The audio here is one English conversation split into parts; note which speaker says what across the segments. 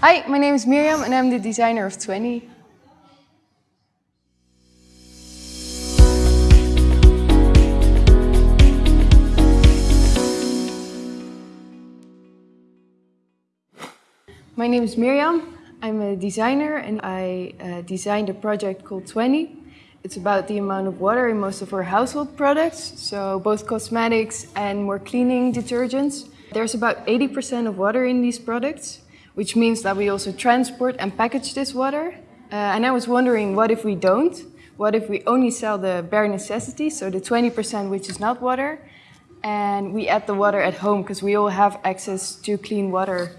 Speaker 1: Hi, my name is Miriam and I'm the designer of 20. My name is Miriam. I'm a designer and I uh, designed a project called 20. It's about the amount of water in most of our household products, so both cosmetics and more cleaning detergents. There's about 80% of water in these products, which means that we also transport and package this water. Uh, and I was wondering, what if we don't? What if we only sell the bare necessities, so the 20% which is not water, and we add the water at home because we all have access to clean water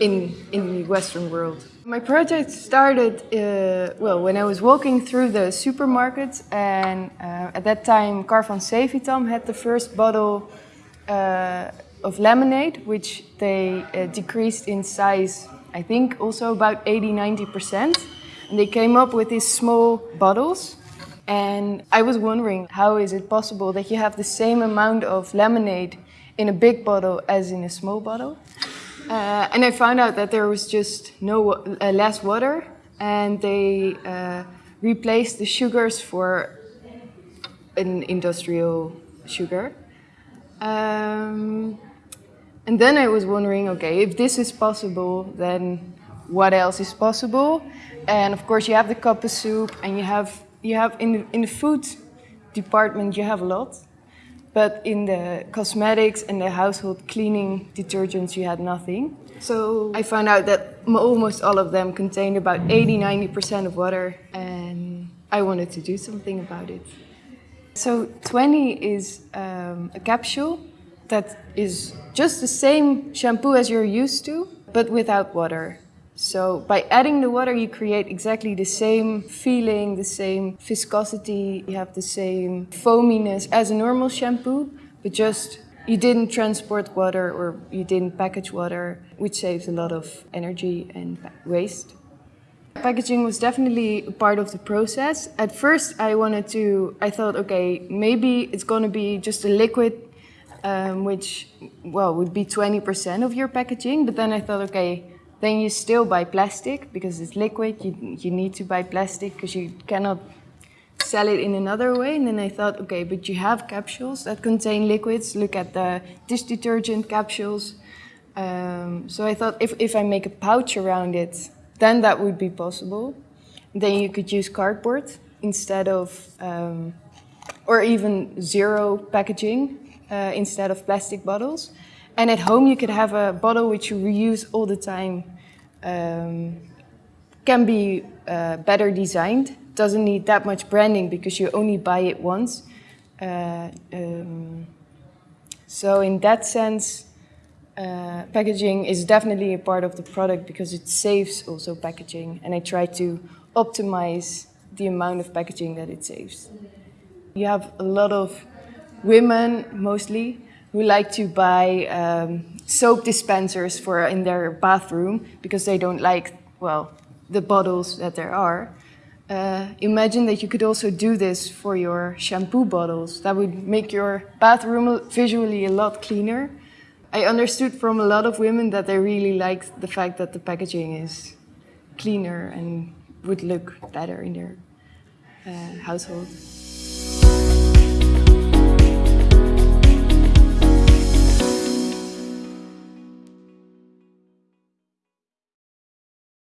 Speaker 1: in, in the Western world. My project started, uh, well, when I was walking through the supermarket and uh, at that time Karvan Cévitam had the first bottle uh, of lemonade, which they uh, decreased in size, I think also about 80-90%. And they came up with these small bottles. And I was wondering, how is it possible that you have the same amount of lemonade in a big bottle as in a small bottle? Uh, and I found out that there was just no uh, less water, and they uh, replaced the sugars for an industrial sugar. Um, and then I was wondering, okay, if this is possible, then what else is possible? And of course, you have the cup of soup, and you have you have in the, in the food department you have a lot. But in the cosmetics and the household cleaning detergents, you had nothing. So I found out that almost all of them contained about 80-90% of water and I wanted to do something about it. So 20 is um, a capsule that is just the same shampoo as you're used to, but without water. So by adding the water, you create exactly the same feeling, the same viscosity, you have the same foaminess as a normal shampoo, but just you didn't transport water or you didn't package water, which saves a lot of energy and waste. Packaging was definitely part of the process. At first I wanted to, I thought, okay, maybe it's gonna be just a liquid um, which, well, would be 20% of your packaging, but then I thought, okay, then you still buy plastic because it's liquid. You, you need to buy plastic because you cannot sell it in another way. And then I thought, okay, but you have capsules that contain liquids. Look at the dish detergent capsules. Um, so I thought if, if I make a pouch around it, then that would be possible. Then you could use cardboard instead of, um, or even zero packaging uh, instead of plastic bottles. And at home you could have a bottle which you reuse all the time. Um, can be uh, better designed, doesn't need that much branding because you only buy it once. Uh, um, so in that sense, uh, packaging is definitely a part of the product because it saves also packaging and I try to optimize the amount of packaging that it saves. You have a lot of women mostly who like to buy um, soap dispensers for in their bathroom because they don't like, well, the bottles that there are. Uh, imagine that you could also do this for your shampoo bottles. That would make your bathroom visually a lot cleaner. I understood from a lot of women that they really liked the fact that the packaging is cleaner and would look better in their uh, household.